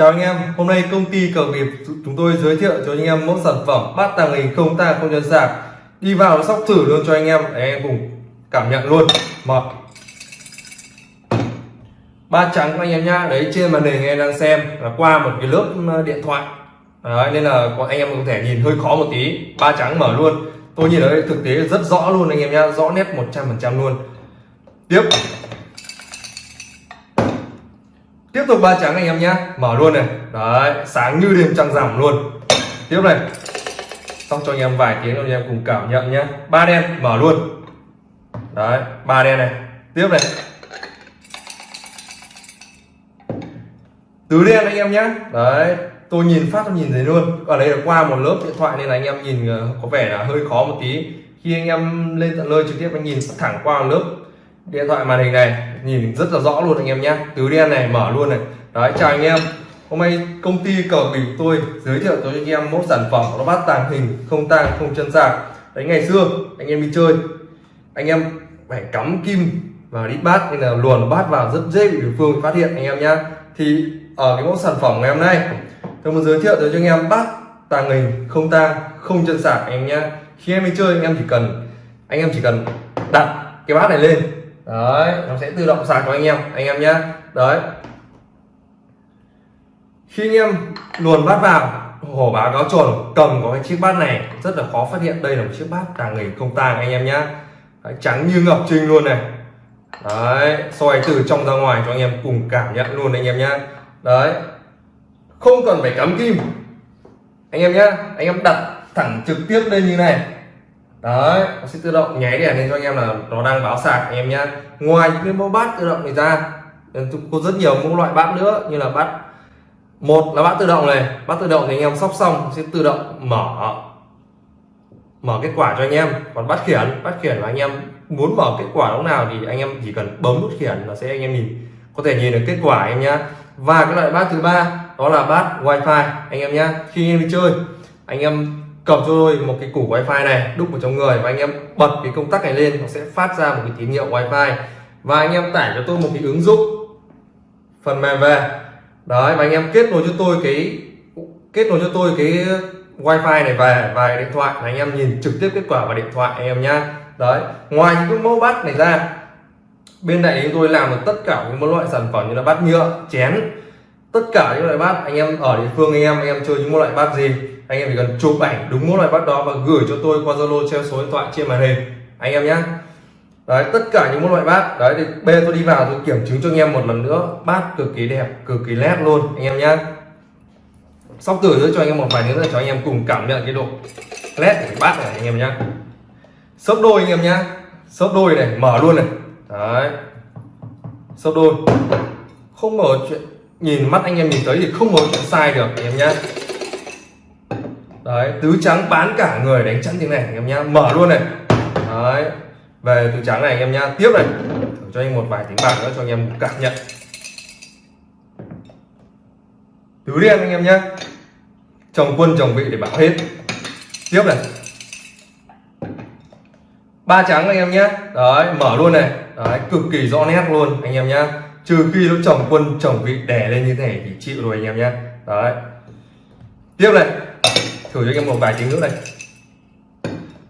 Chào anh em, hôm nay công ty cờ nghiệp chúng tôi giới thiệu cho anh em mẫu sản phẩm bát tàng hình không ta không nhân sạc đi vào sóc thử luôn cho anh em để anh em cùng cảm nhận luôn. Một. Ba trắng anh em nhá đấy trên màn hình em đang xem là qua một cái lớp ờ, điện thoại. Đấy, nên là anh em có thể nhìn hơi khó một tí. Ba trắng mở luôn. Tôi nhìn ở đây thực tế rất rõ luôn anh em nhá rõ nét 100% luôn. Tiếp tiếp tục ba trắng anh em nhé mở luôn này. Đấy, sáng như đêm trăng rằm luôn. Tiếp này. Xong cho anh em vài tiếng, anh em cùng cảm nhận nhé ba đen, mở luôn. Đấy, ba đen này. Tiếp này. Tứ đen anh em nhé đấy, tôi nhìn phát, tôi nhìn thấy luôn. Ở đây là qua một lớp điện thoại nên là anh em nhìn ờ, có vẻ là hơi khó một tí. Khi anh em lên tận nơi trực tiếp, anh nhìn thẳng qua một lớp điện thoại màn hình này nhìn rất là rõ luôn anh em nhé. Tứ đen này, mở luôn này. Đấy, chào anh em. Hôm nay công ty cờ bình tôi giới thiệu cho anh em mẫu sản phẩm nó bát tàng hình, không tang, không chân sạc. Đấy, ngày xưa, anh em đi chơi, anh em phải cắm kim vào đi bát nên là luồn bát vào rất dễ bị đối phương phát hiện, anh em nhé thì ở cái mẫu sản phẩm ngày hôm nay, tôi muốn giới thiệu tới cho anh em bát tàng hình, không tang, không chân sạc, anh em nhé khi em đi chơi, anh em chỉ cần, anh em chỉ cần đặt cái bát này lên đấy, nó sẽ tự động sạc cho anh em anh em nhé đấy. Khi anh em luồn bát vào, hổ báo cáo trồn cầm có cái chiếc bát này, rất là khó phát hiện. Đây là một chiếc bát tàng hình không tàng anh em nhé trắng như ngọc trinh luôn này. Đấy, soi từ trong ra ngoài cho anh em cùng cảm nhận luôn anh em nhé đấy. Không cần phải cắm kim. Anh em nhé anh em đặt thẳng trực tiếp lên như này đấy nó sẽ tự động nháy đèn lên cho anh em là nó đang báo sạc anh em nhá. ngoài những cái mẫu bát tự động này ra có rất nhiều mẫu loại bát nữa như là bát một là bát tự động này bát tự động thì anh em sóc xong sẽ tự động mở mở kết quả cho anh em còn bát khiển bát khiển là anh em muốn mở kết quả lúc nào thì anh em chỉ cần bấm nút khiển là sẽ anh em nhìn có thể nhìn được kết quả anh em nhá. và cái loại bát thứ ba đó là bát wifi anh em nhá. khi anh em đi chơi anh em cầm cho tôi một cái củ wifi này, đúc vào trong người và anh em bật cái công tắc này lên, nó sẽ phát ra một cái tín hiệu wifi. Và anh em tải cho tôi một cái ứng dụng phần mềm về. Đấy, và anh em kết nối cho tôi cái, kết nối cho tôi cái wifi này về và điện thoại là anh em nhìn trực tiếp kết quả vào điện thoại anh em nhá. Đấy, ngoài những cái mẫu bát này ra, bên này chúng tôi làm được tất cả những loại sản phẩm như là bát nhựa, chén tất cả những loại bát, anh em ở địa phương, anh em anh em chơi những loại bát gì, anh em chỉ cần chụp ảnh đúng mỗi loại bát đó và gửi cho tôi qua zalo treo số điện thoại trên màn hình. Anh em nhé đấy, tất cả những loại bát. Đấy, thì bê tôi đi vào, tôi kiểm chứng cho anh em một lần nữa. Bát cực kỳ đẹp, cực kỳ nét luôn, anh em nhé sóc tử nữa cho anh em một vài nữa cho anh em cùng cảm nhận cái độ nét của cái bát này, anh em nhé sốc đôi, anh em nhé sốc đôi này, mở luôn này. Đấy. Sốc đôi. Không mở chuyện nhìn mắt anh em nhìn thấy thì không có chuyện sai được, anh em nhé đấy, tứ trắng bán cả người đánh chắn thế này, anh em nhá. Mở luôn này. Đấy, về tứ trắng này, anh em nhá. Tiếp này. Thử cho anh một vài tiếng bạc nữa cho anh em cảm nhận. Tứ đen, anh em nhá. Chồng quân chồng vị để bảo hết. Tiếp này. Ba trắng, anh em nhé đấy, mở luôn này. Đấy, cực kỳ rõ nét luôn, anh em nhá trừ khi nó chồng quân, chồng vị đè lên như thế này thì chịu rồi anh em nhé. Đấy. Tiếp này. Thử cho anh em một vài tiếng nữa này.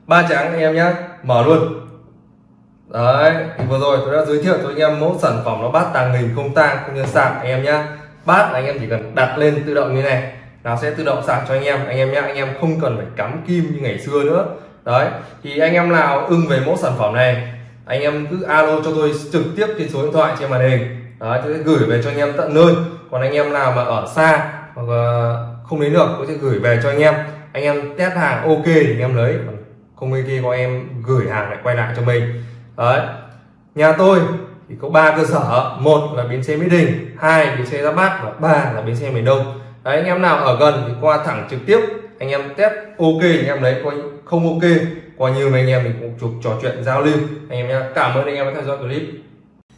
Ba trắng anh em nhé. Mở luôn. Đấy, thì vừa rồi tôi đã giới thiệu cho anh em mẫu sản phẩm nó bát tàng hình không tang, không nhân sạc anh em nhé. Bát anh em chỉ cần đặt lên tự động như này, nó sẽ tự động sạc cho anh em. Anh em nhé, anh em không cần phải cắm kim như ngày xưa nữa. Đấy, thì anh em nào ưng về mẫu sản phẩm này anh em cứ alo cho tôi trực tiếp trên số điện thoại trên màn hình. Đấy tôi sẽ gửi về cho anh em tận nơi. Còn anh em nào mà ở xa hoặc ờ, không đến được, tôi sẽ gửi về cho anh em. Anh em test hàng ok thì anh em lấy. Không ok có em gửi hàng lại quay lại cho mình. Đấy. Nhà tôi thì có ba cơ sở. Một là bến xe mỹ đình, hai bến xe ra bát và ba là bến xe miền đông. Đấy, anh em nào ở gần thì qua thẳng trực tiếp. Anh em test ok anh em lấy. Coi không ok coi như mấy anh em mình cũng chụp trò chuyện giao lưu. Anh em nhé cảm ơn anh em đã theo dõi clip.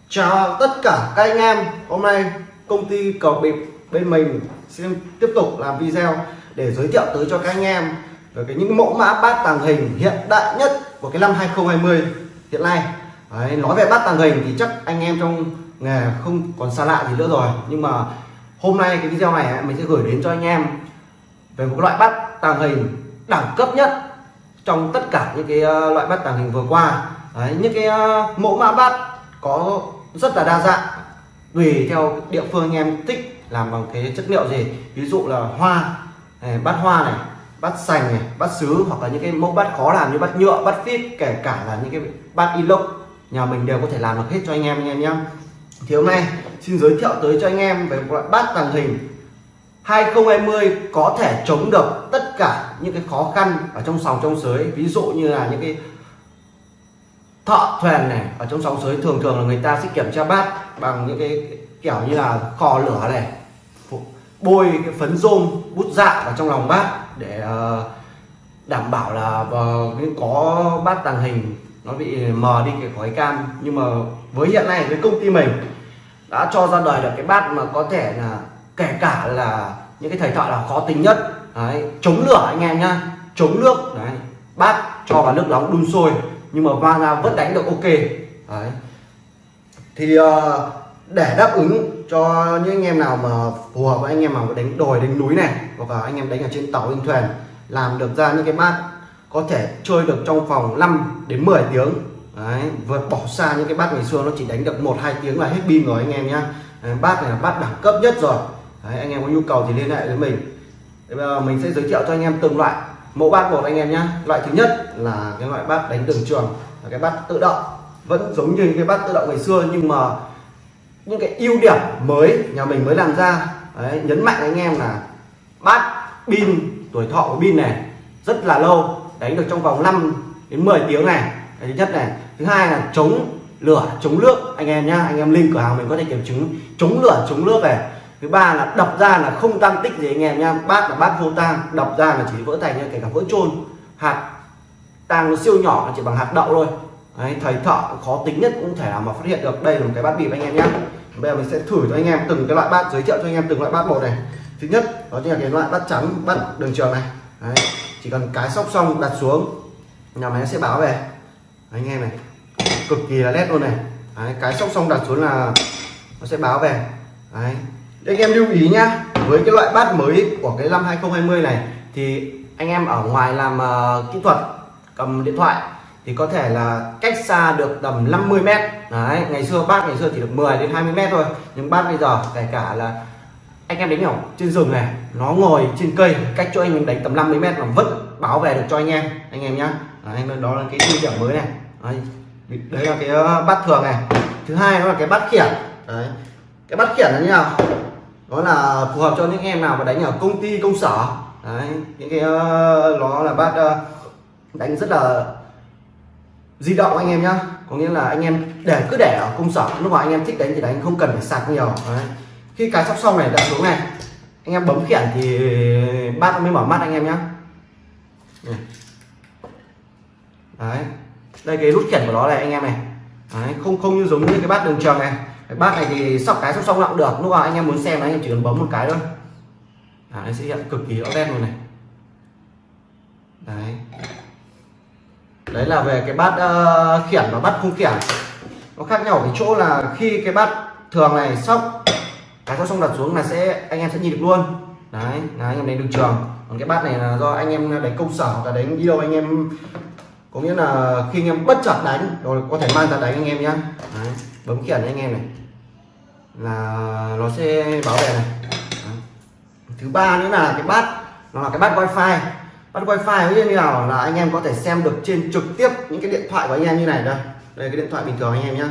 Chào tất cả các anh em. Hôm nay công ty cầu bịp bên mình sẽ tiếp tục làm video để giới thiệu tới cho các anh em về cái những mẫu mã bát tàng hình hiện đại nhất của cái năm 2020 hiện nay. Đấy, nói về bát tàng hình thì chắc anh em trong nghề không còn xa lạ gì nữa rồi. Nhưng mà hôm nay cái video này mình sẽ gửi đến cho anh em về một loại bát tàng hình đẳng cấp nhất trong tất cả những cái ờ, loại bát tàng hình vừa qua. Đấy, những cái ờ, mẫu mã bát có rất là đa dạng tùy theo địa phương anh em thích làm bằng cái chất liệu gì. Ví dụ là hoa này, bát hoa này bát sành này bát sứ hoặc là những cái mẫu bát khó làm như bát nhựa bát phít kể cả là những cái bát inox nhà mình đều có thể làm được hết cho anh em anh em nhé thì hôm nay xin giới thiệu tới cho anh em về một loại bát tàng hình. 2020 có thể chống được tất cả những cái khó khăn ở trong sòng trong sới ví dụ như là những cái thợ thuyền này, ở trong sóng sới thường thường là người ta sẽ kiểm tra bát bằng những cái kiểu như là kho lửa này bôi cái phấn rôm, bút dạ vào trong lòng bát để ờ, đảm bảo là ờ, có bát tàng hình nó bị mờ đi cái khói cam. Nhưng mà với hiện nay, với công ty mình đã cho ra đời được cái bát mà có thể là kể cả là những cái thầy thợ là khó tính nhất đấy, chống lửa anh em nhá chống nước đấy bát cho vào nước nóng đun sôi nhưng mà vang ra vẫn đánh được ok đấy. Thì uh, để đáp ứng cho những anh em nào mà phù hợp với anh em mà đánh đồi đánh núi này hoặc là anh em đánh ở trên tàu trên thuyền làm được ra những cái bát có thể chơi được trong vòng 5 đến 10 tiếng đấy vượt bỏ xa những cái bát ngày xưa nó chỉ đánh được một hai tiếng là hết pin rồi anh em nhá. Bát này là bát đẳng cấp nhất rồi đấy, anh em có nhu cầu thì liên hệ với mình. Bây giờ mình sẽ giới thiệu cho anh em từng loại. Mẫu bát một anh em nhá. Loại thứ nhất là cái loại bát đánh đường trường là cái bát tự động. Vẫn giống như cái bát tự động ngày xưa nhưng mà những cái ưu điểm mới nhà mình mới làm ra. Đấy, nhấn mạnh anh em là bát pin tuổi thọ của pin này rất là lâu đánh được trong vòng 5 đến 10 tiếng này. Cái thứ nhất này. Thứ hai là chống lửa chống nước. Anh em nhá anh em link cửa hàng mình có thể kiểm chứng. Chống lửa chống nước này thứ ba là đập ra là không tăng tích gì anh em nha bát là bát vô tang đập ra là chỉ vỡ thành như kể cả vỡ trôn hạt tang nó siêu nhỏ chỉ bằng hạt đậu thôi. Đấy, thầy thợ khó tính nhất cũng thể nào mà phát hiện được. Đây là một cái bát bịp anh em nhé bây giờ mình sẽ thử cho anh em từng cái loại bát giới thiệu cho anh em từng loại bát một này. Thứ nhất đó chính là cái loại bát trắng bát đường trường này. Đấy, chỉ cần cái sóc xong đặt xuống nhà máy nó sẽ báo về. Đấy, anh em này cực kỳ là nét luôn này. Đấy, cái sóc xong đặt xuống là nó sẽ báo về. Đấy anh em lưu ý nhá với cái loại bát mới của cái năm 2020 này thì anh em ở ngoài làm uh, kỹ thuật cầm điện thoại thì có thể là cách xa được tầm 50 mét. Đấy ngày xưa bát ngày xưa chỉ được 10 đến 20 mét thôi nhưng bát bây giờ kể cả là anh em đánh ở trên rừng này nó ngồi trên cây cách cho anh mình đánh tầm 50 mét mà vẫn bảo vệ được cho anh em anh em nhá. Anh đó là cái ưu điểm mới này. Đấy, đấy là cái ờ, bát thường này. Thứ hai đó là cái bát khiển. Đấy cái bát khiển là như nào? Nó là phù hợp cho những em nào mà đánh ở công ty công sở. Đấy những cái uh, nó là bát uh, ờ, đánh rất là di động anh em nhá. Có nghĩa là anh em để cứ để ở công sở. Lúc mà anh em thích đánh thì đánh không cần phải sạc nhiều. Đấy. khi cái sóc xong này đặt xuống này. Anh em bấm khiển thì bát mới mở mắt anh em nhá. Đấy. Đây cái nút khiển của nó này anh em này. Đấy. không không như giống như cái bát đường trường này cái bát này thì sóc cái sóc xong lặng được lúc nào anh em muốn xem anh em chỉ cần bấm một cái thôi. À, nó sẽ hiện cực kỳ rõ nét luôn này. Đấy. Đấy là về cái bát uh, khiển và bát không khiển. Nó khác nhau ở cái chỗ là khi cái bát thường này sóc cái sóc xong đặt xuống là sẽ anh em sẽ nhìn được luôn. Đấy là anh em đánh được trường. Còn cái bát này là do anh em đánh công sở hoặc là đánh đi đâu anh em. Có nghĩa là khi anh em bất chợt đánh rồi có thể mang ra đánh anh em nhé, bấm khiển anh em này là nó sẽ bảo vệ này. Thứ ba nữa là cái bát, nó là cái bát wifi. Bắt wifi như nào? Là anh em có thể xem được trên trực tiếp những cái điện thoại của anh em như này đây. Đây cái điện thoại bình thường anh em nhá.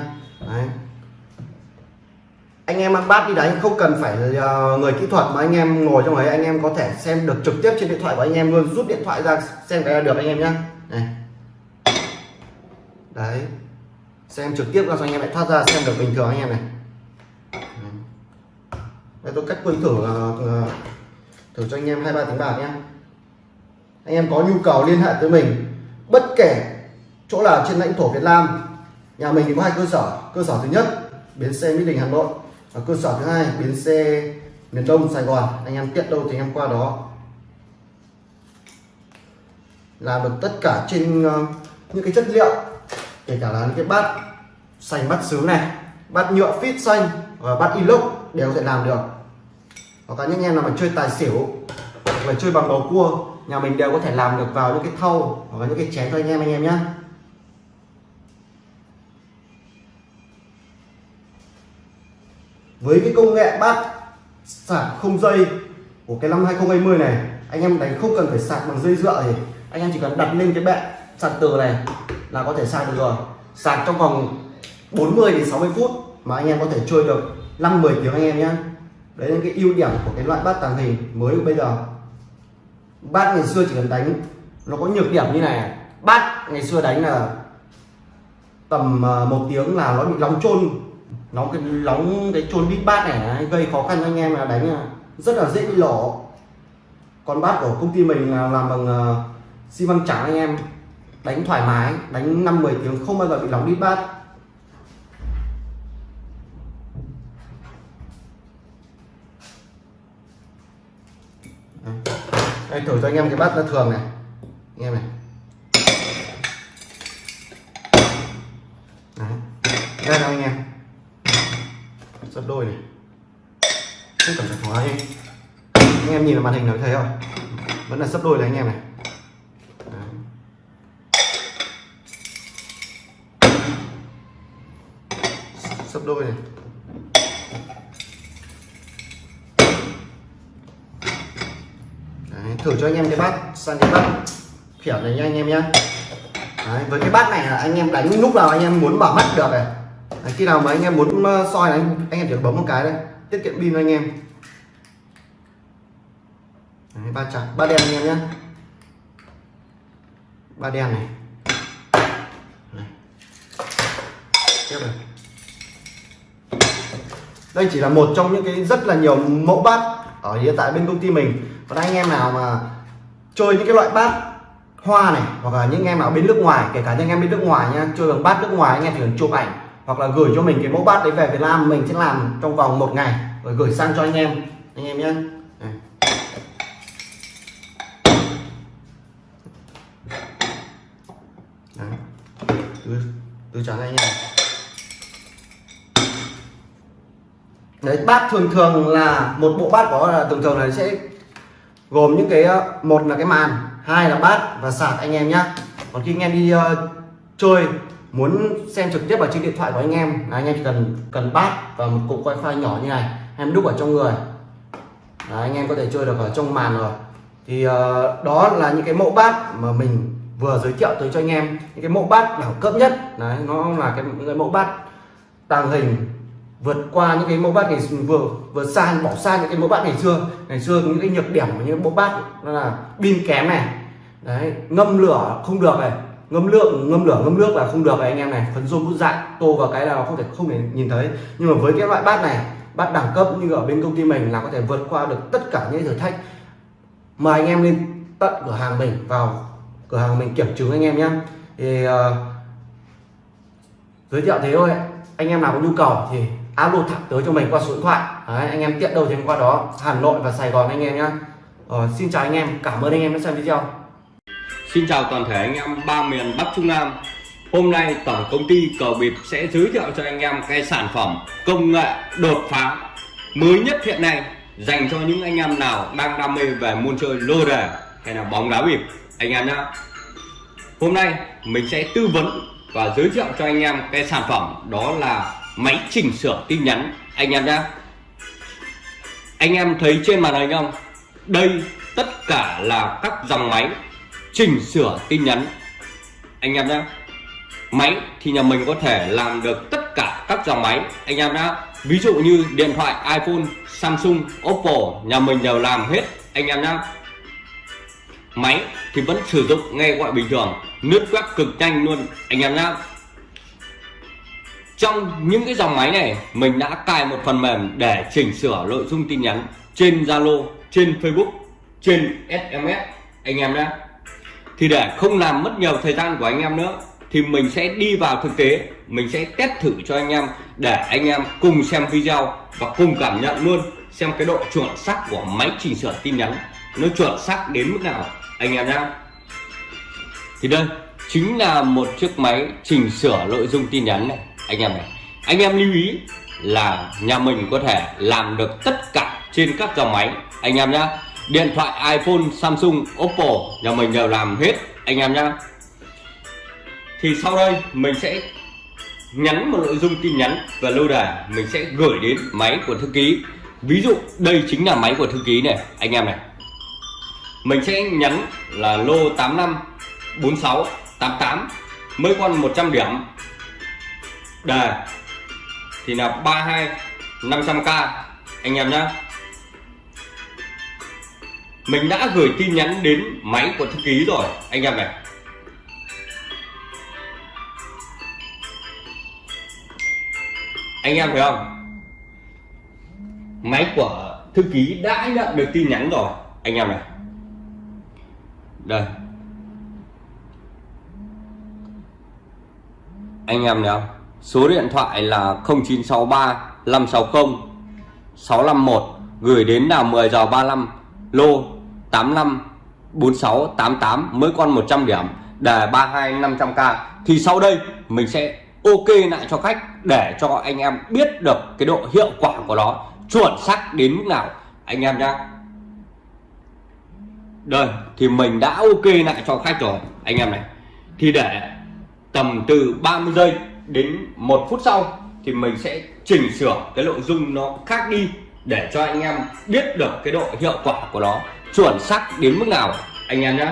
Anh em ăn bát đi đánh không cần phải ờ, người kỹ thuật mà anh em ngồi trong ấy, anh em có thể xem được trực tiếp trên điện thoại của anh em luôn. Rút điện thoại ra, xem cái là được anh em nhá. Này. Đấy. Xem trực tiếp ra cho anh em lại thoát ra, xem được bình thường anh em này đây tôi cách quay thử ờ, ờ, thử cho anh em hai ba tiếng bạc nhé anh em có nhu cầu liên hệ tới mình bất kể chỗ là trên lãnh thổ Việt Nam nhà mình thì có hai cơ sở. Cơ sở thứ nhất bến xe Mỹ Đình Hà Nội và cơ sở thứ hai bến xe miền Đông Sài Gòn. Anh em tiện đâu thì anh em qua đó. Làm được tất cả trên uh, những cái chất liệu kể cả là những cái bát xanh bát sứ này bát nhựa fit xanh và bát inox đều sẽ thể làm được. Hoặc là những anh em nào mà chơi tài xỉu, hoặc là chơi bằng bầu cua, nhà mình đều có thể làm được vào những cái thau, hoặc là những cái chén cho anh em anh em nhé với cái công nghệ bát sạc không dây của cái năm 2020 này, anh em đánh không cần phải sạc bằng dây dựa thì anh em chỉ cần đặt lên cái bệ sạc từ này là có thể sạc được rồi. Sạc trong vòng 40 đến 60 phút mà anh em có thể chơi được. 5 10 tiếng anh em nhé đấy là cái ưu điểm của cái loại bát tàng hình mới bây giờ. Bát ngày xưa chỉ cần đánh, nó có nhược điểm như này. Bát ngày xưa đánh là tầm ờ, một tiếng là nó bị nóng trôn nó cái nóng cái trôn đít bát này gây khó khăn cho anh em là đánh rất là dễ bị lổ còn bát của công ty mình là làm bằng ờ, xi măng trắng anh em. Đánh thoải mái, đánh 5 10 tiếng không bao giờ bị nóng đít bát. Đây, thử cho anh em cái bát nó thường này. Anh em này. Đấy. đây nào anh em. Sắp đôi này. Không cần phải hóa đi anh em nhìn vào màn hình nó thấy không vẫn là sắp đôi này anh em này. Đấy. đôi này Đấy, thử cho anh em cái bát sang cái bát khiển này nha anh em nhé Đấy, với cái bát này là anh em đánh lúc nào anh em muốn bảo mắt được này. Đấy, khi nào mà anh em muốn ờ, soi này anh, anh em chỉ bấm một cái đây tiết kiệm pin anh em. Đấy, ba trắng ba đen anh em nhé ba đen này. Đấy. tiếp này. Đây chỉ là một trong những cái rất là nhiều mẫu bát ở hiện tại bên công ty mình còn anh em nào mà chơi những cái loại bát hoa này, hoặc là những anh em nào bên nước ngoài, kể cả những anh em bên nước ngoài nha, chơi bằng bát nước ngoài, anh em chỉ cần chụp ảnh, hoặc là gửi cho mình cái mẫu bát đấy về Việt Nam mình sẽ làm trong vòng một ngày, rồi gửi sang cho anh em anh em nhé từ từ trả anh em. Đấy bát thường thường là một bộ bát có thường thường này sẽ gồm những cái ờ, một là cái màn hai là bát và sạc anh em nhé còn khi anh em đi uh, chơi muốn xem trực tiếp vào trên điện thoại của anh em là anh em chỉ cần cần bát và một cục wifi nhỏ như này em đúc ở trong người. Đấy, anh em có thể chơi được ở trong màn rồi. Thì uh, đó là những cái mẫu bát mà mình vừa giới thiệu tới cho anh em. Những cái mẫu bát đẳng cấp nhất đấy nó là cái những cái mẫu bát tàng hình vượt qua những cái mẫu bát ngày vừa vừa xa bỏ xa những cái mẫu bát ngày xưa. Ngày xưa những cái nhược điểm của những mẫu bát đó là pin kém này. Đấy ngâm lửa không được này. Ngâm lượng ngâm lửa ngâm nước là không được này anh em này. Phấn rôm bút dại tô vào cái là nó không thể không thể nhìn thấy. Nhưng mà với cái loại bát này bát đẳng cấp như ở bên công ty mình là có thể vượt qua được tất cả những thử thách. Mời anh em lên tận cửa hàng mình vào cửa hàng mình kiểm chứng anh em nhé. Thì uh, giới thiệu thế thôi. Anh em nào có nhu cầu thì alo thẳng tới cho mình qua số điện thoại. Đấy, anh em tiện đâu thì qua đó. Hà Nội và Sài Gòn anh em nhé ờ, xin chào anh em. Cảm ơn anh em đã xem video. Xin chào toàn thể anh em ba miền Bắc Trung Nam. Hôm nay tổng công ty Cờ Bịp sẽ giới thiệu cho anh em cái sản phẩm công nghệ đột phá mới nhất hiện nay dành cho những anh em nào đang đam mê về môn chơi lô đề hay là bóng đá bịp. Anh em nhé Hôm nay mình sẽ tư vấn và giới thiệu cho anh em cái sản phẩm đó là máy chỉnh sửa tin nhắn. Anh em nhé anh em thấy trên màn hình không? Đây tất cả là các dòng máy chỉnh sửa tin nhắn. Anh em nhé máy thì nhà mình có thể làm được tất cả các dòng máy. Anh em nhé ví dụ như điện thoại iPhone, Samsung, Oppo, nhà mình đều làm hết. Anh em nhé máy thì vẫn sử dụng nghe gọi bình thường nước quét cực nhanh luôn. Anh em nhé trong những cái dòng máy này, mình đã cài một phần mềm để chỉnh sửa nội dung tin nhắn trên Zalo, trên Facebook, trên SMS anh em nhé. Thì để không làm mất nhiều thời gian của anh em nữa, thì mình sẽ đi vào thực tế, mình sẽ test thử cho anh em để anh em cùng xem video và cùng cảm nhận luôn xem cái độ chuẩn xác của máy chỉnh sửa tin nhắn nó chuẩn xác đến mức nào, anh em nhé. Thì đây chính là một chiếc máy chỉnh sửa nội dung tin nhắn này anh em này. Anh em lưu ý là nhà mình có thể làm được tất cả trên các dòng máy. Anh em nhá, điện thoại iPhone, Samsung, Oppo, nhà mình đều làm hết. Anh em nhá. Thì sau đây mình sẽ nhắn một nội dung tin nhắn và lâu đài mình sẽ gửi đến máy của thư ký. Ví dụ đây chính là máy của thư ký này, anh em này. Mình sẽ nhắn là lô 85 46 88 mới con 100 điểm đề thì là 32 500k anh em nhá. Mình đã gửi tin nhắn đến máy của thư ký rồi. Anh em này. Anh em thấy không? Máy của thư ký đã nhận được tin nhắn rồi. Anh em này. Đây. Anh em thấy không số điện thoại là 0963 560 651 gửi đến là 10 giờ 35 lô 85 46 88 mới con 100 điểm, đề 32 500k thì sau đây, mình sẽ ok lại cho khách để cho anh em biết được cái độ hiệu quả của nó. Chuẩn xác đến mức nào, anh em nhá. Đây, thì mình đã ok lại cho khách rồi, anh em này. Thì để tầm từ 30 giây đến một phút sau thì mình sẽ chỉnh sửa cái nội dung nó khác đi để cho anh em biết được cái độ hiệu quả của nó chuẩn xác đến mức nào, anh em nhé.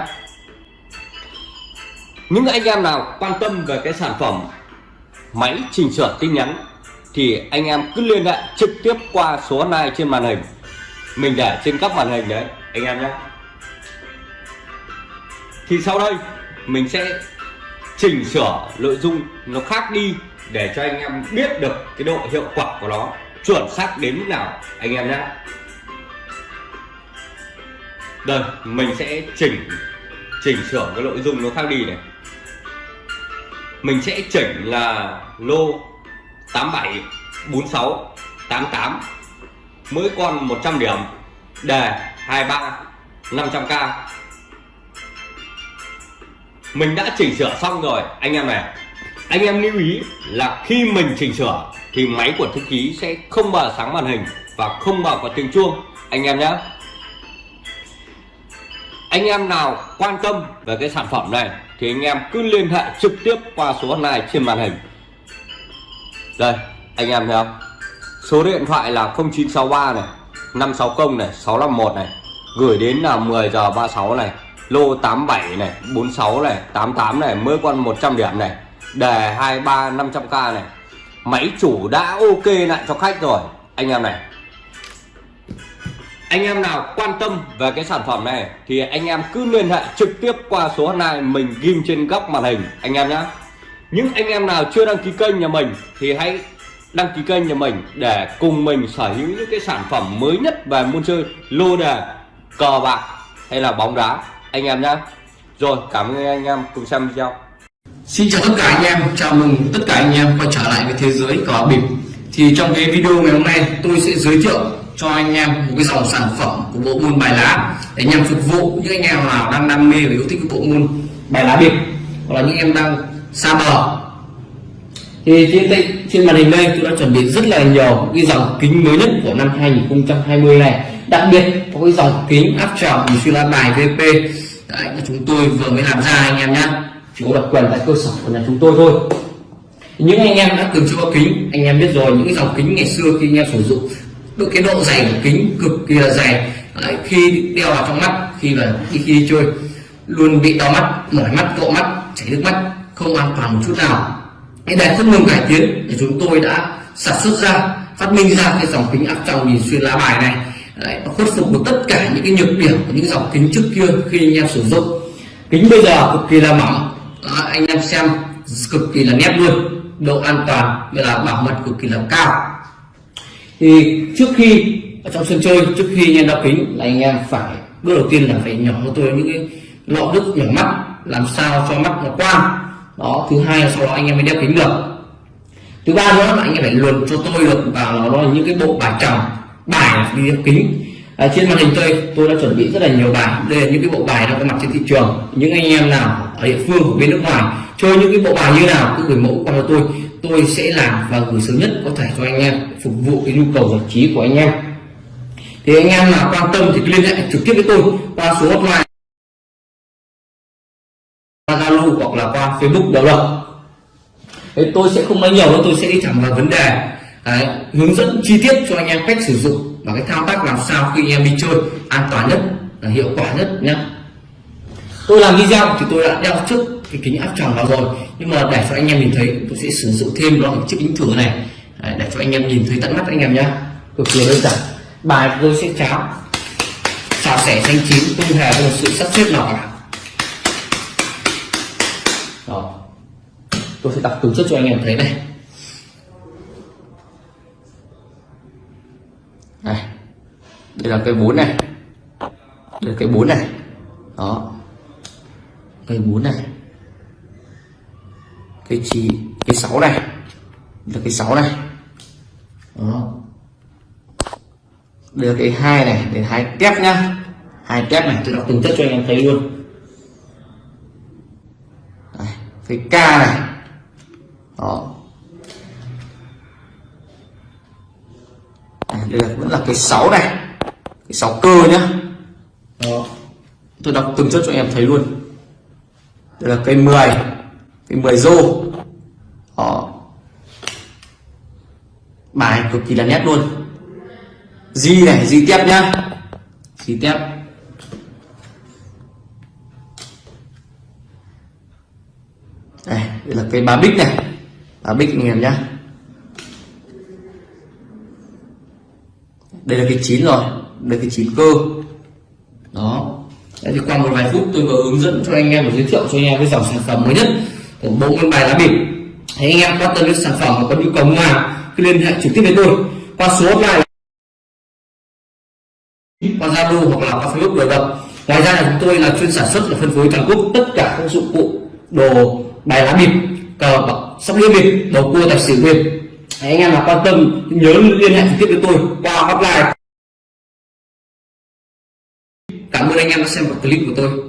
Những anh em nào quan tâm về cái sản phẩm máy chỉnh sửa tin nhắn thì anh em cứ liên hệ trực tiếp qua số này trên màn hình. Mình để trên các màn hình đấy, anh em nhé. Thì sau đây mình sẽ chỉnh sửa nội dung nó khác đi để cho anh em biết được cái độ hiệu quả của nó. Chuẩn xác đến mức nào, anh em nhé. Đây, mình sẽ chỉnh chỉnh sửa cái nội dung nó khác đi này. Mình sẽ chỉnh là lô 87 46 88 mỗi con 100 điểm, đề 23 500k mình đã chỉnh sửa xong rồi. Anh em này, anh em lưu ý là khi mình chỉnh sửa thì máy của thư ký sẽ không bao sáng màn hình và không bao có tiếng chuông. Anh em nhé anh em nào quan tâm về cái sản phẩm này thì anh em cứ liên hệ trực tiếp qua số này trên màn hình. Đây, anh em thấy không số điện thoại là 0963 này 560 này 651 này, gửi đến là 10 giờ 36 này lô 87 này 46 này 88 này, mới con 100 điểm này, đề 23 500k này. Máy chủ đã ok lại cho khách rồi, anh em này. Anh em nào quan tâm về cái sản phẩm này thì anh em cứ liên hệ trực tiếp qua số hotline mình ghim trên góc màn hình, anh em nhé những anh em nào chưa đăng ký kênh nhà mình thì hãy đăng ký kênh nhà mình để cùng mình sở hữu những cái sản phẩm mới nhất về môn chơi, lô đề, cờ bạc hay là bóng đá anh em nhé rồi cảm ơn anh em cùng xem video. Xin chào tất cả anh em, chào mừng tất cả anh em quay trở lại với thế giới cờ bịp. Thì trong cái video ngày hôm nay tôi sẽ giới thiệu cho anh em một cái dòng sản phẩm của bộ môn bài lá để nhằm phục vụ những anh em nào đang đam mê và yêu thích bộ môn bài lá bịp hoặc là những em đang xa bờ. Thì trên đây trên màn hình đây tôi đã chuẩn bị rất là nhiều cái dòng kính mới nhất của năm 2020 này đặc biệt có cái dòng kính áp tròng xuyên lá bài VP Đấy, chúng tôi vừa mới làm ra anh em nhé chỉ có độc quyền tại cơ sở của nhà chúng tôi thôi. Những anh em đã từng chưa kính anh em biết rồi những cái dòng kính ngày xưa khi anh em sử dụng độ cái độ dày của kính cực kỳ là dày. Đấy, khi đeo vào trong mắt khi là khi, khi đi chơi luôn bị đau mắt mỏi mắt cộ mắt chảy nước mắt không an toàn một chút nào. Cái này không ngừng cải tiến thì chúng tôi đã sản xuất ra phát minh ra cái dòng kính áp tròng nhìn xuyên lá bài này. Đấy, nó khuất phục được tất cả những cái nhược điểm của những dòng kính trước kia khi anh em sử dụng. Kính bây giờ cực kỳ là mỏng. Đó, anh em xem cực kỳ là nét luôn độ an toàn như là bảo mật cực kỳ là cao. Thì trước khi ở trong sân chơi trước khi anh em đeo kính là anh em phải bước đầu tiên là phải nhỏ cho tôi những cái lọ nước nhỏ mắt làm sao cho mắt nó quang. Đó thứ hai là sau đó anh em mới đeo kính được. Thứ ba nữa là anh em phải luồn cho tôi được vào nó là những cái bộ bài chồng bài đi đeo kính à, ờ, trên màn hình tôi tôi đã chuẩn bị rất là nhiều bài. Đây là những cái bộ bài đang có mặt trên thị trường. Những anh em nào ở địa phương của bên nước ngoài chơi những cái bộ bài như nào cứ gửi mẫu qua cho tôi. Tôi sẽ làm và gửi sớm nhất có thể cho anh em phục vụ cái nhu cầu giải trí của anh em. Thì anh em nào quan tâm thì liên hệ trực tiếp với tôi qua số hotline qua Zalo hoặc là qua Facebook đầu lập Thế tôi sẽ không nói nhiều đâu tôi sẽ đi thẳng vào vấn đề. Đấy, hướng dẫn chi tiết cho anh em cách sử dụng và cái thao tác làm sao khi anh em đi chơi an toàn nhất là hiệu quả nhất nhé tôi làm video thì tôi đã đeo trước cái kính áp tròng vào rồi nhưng mà để cho anh em nhìn thấy tôi sẽ sử dụng thêm đó chiếc kính thử này. Đấy, để cho anh em nhìn thấy tận mắt anh em nhé cực kỳ đơn giản. Bài tôi sẽ cháo xào sẻ xanh chín không hề có một sự sắp xếp nào cả. Đó. Tôi sẽ đọc từ trước cho anh em thấy này. Đây. Đây là cây bốn này. Đây là cây bốn này. Đó. Cây bốn này. Cây chỉ cây sáu này. Đây là cây sáu này. Đó. Đây là cây hai này để hai tép nhá. Hai tép này tôi đọc từng chất cho anh em thấy luôn. Đây, cây k này. Đó. Đây, là vẫn là cái 6 này. Cái 6 cơ nhá. Đó. tôi đọc từng chất cho em thấy luôn. Đây là cây 10 cây 10 rô. Đó. Bài cực kỳ là nét luôn. Di này di tiếp nhá. Di tiếp. Đây, đây là cây ba bích này. Ba bích anh em nhá đây là cái chín rồi. Đây là cái chín cơ. Đó. Đấy thì qua một vài phút tôi vừa hướng dẫn cho anh em và giới thiệu cho anh em cái dòng sản phẩm mới nhất. Của bộ môn bài lá bịp thì anh em quan tâm đến sản phẩm và có nhu cầu mua hàng, cứ liên hệ trực tiếp với tôi. Qua số hotline qua Zalo hoặc là qua Facebook đều được. Ngoài ra là chúng tôi là chuyên sản xuất và phân phối toàn quốc tất cả các dụng cụ đồ bài lá bịp cờ bạc, sóc đĩa bịp đồ cua, tài xỉu bịp anh em nào quan tâm, nhớ liên hệ trực tiếp với tôi qua hotline. Cảm ơn anh em đã xem một clip của tôi.